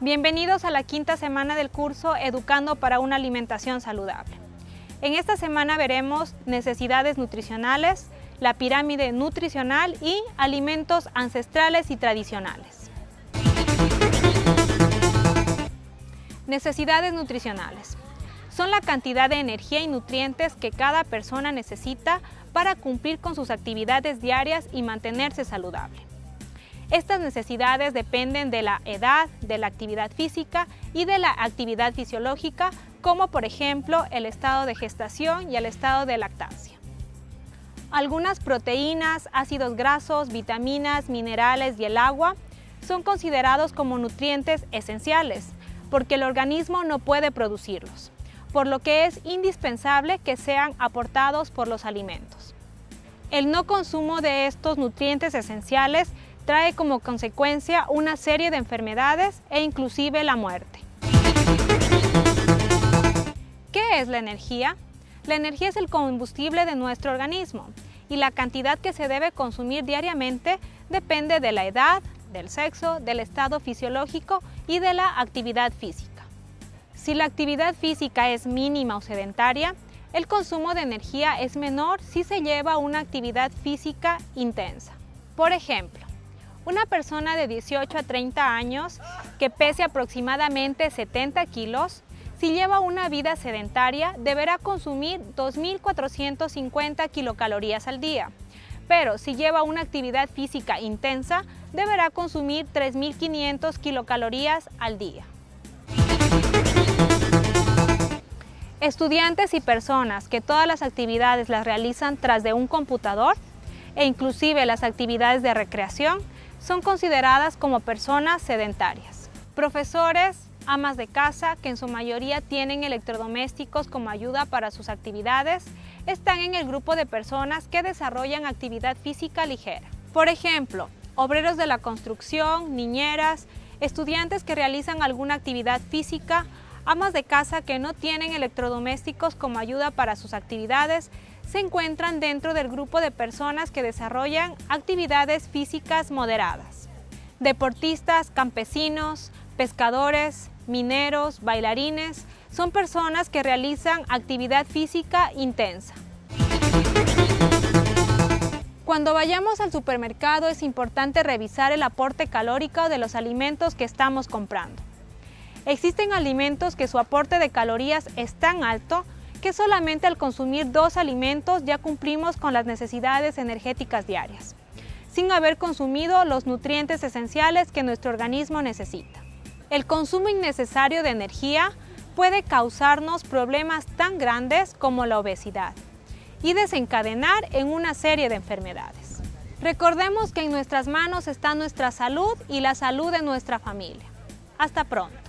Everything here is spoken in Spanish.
Bienvenidos a la quinta semana del curso Educando para una alimentación saludable. En esta semana veremos necesidades nutricionales, la pirámide nutricional y alimentos ancestrales y tradicionales. Necesidades nutricionales. Son la cantidad de energía y nutrientes que cada persona necesita para cumplir con sus actividades diarias y mantenerse saludable. Estas necesidades dependen de la edad, de la actividad física y de la actividad fisiológica, como por ejemplo el estado de gestación y el estado de lactancia. Algunas proteínas, ácidos grasos, vitaminas, minerales y el agua son considerados como nutrientes esenciales, porque el organismo no puede producirlos, por lo que es indispensable que sean aportados por los alimentos. El no consumo de estos nutrientes esenciales trae como consecuencia una serie de enfermedades e inclusive la muerte. ¿Qué es la energía? La energía es el combustible de nuestro organismo y la cantidad que se debe consumir diariamente depende de la edad, del sexo, del estado fisiológico y de la actividad física. Si la actividad física es mínima o sedentaria, el consumo de energía es menor si se lleva una actividad física intensa. Por ejemplo, una persona de 18 a 30 años que pese aproximadamente 70 kilos, si lleva una vida sedentaria, deberá consumir 2.450 kilocalorías al día. Pero si lleva una actividad física intensa, deberá consumir 3.500 kilocalorías al día. Estudiantes y personas que todas las actividades las realizan tras de un computador e inclusive las actividades de recreación son consideradas como personas sedentarias. Profesores, amas de casa, que en su mayoría tienen electrodomésticos como ayuda para sus actividades, están en el grupo de personas que desarrollan actividad física ligera. Por ejemplo, obreros de la construcción, niñeras, estudiantes que realizan alguna actividad física, amas de casa que no tienen electrodomésticos como ayuda para sus actividades, se encuentran dentro del grupo de personas que desarrollan actividades físicas moderadas. Deportistas, campesinos, pescadores, mineros, bailarines, son personas que realizan actividad física intensa. Cuando vayamos al supermercado es importante revisar el aporte calórico de los alimentos que estamos comprando. Existen alimentos que su aporte de calorías es tan alto que solamente al consumir dos alimentos ya cumplimos con las necesidades energéticas diarias, sin haber consumido los nutrientes esenciales que nuestro organismo necesita. El consumo innecesario de energía puede causarnos problemas tan grandes como la obesidad y desencadenar en una serie de enfermedades. Recordemos que en nuestras manos está nuestra salud y la salud de nuestra familia. Hasta pronto.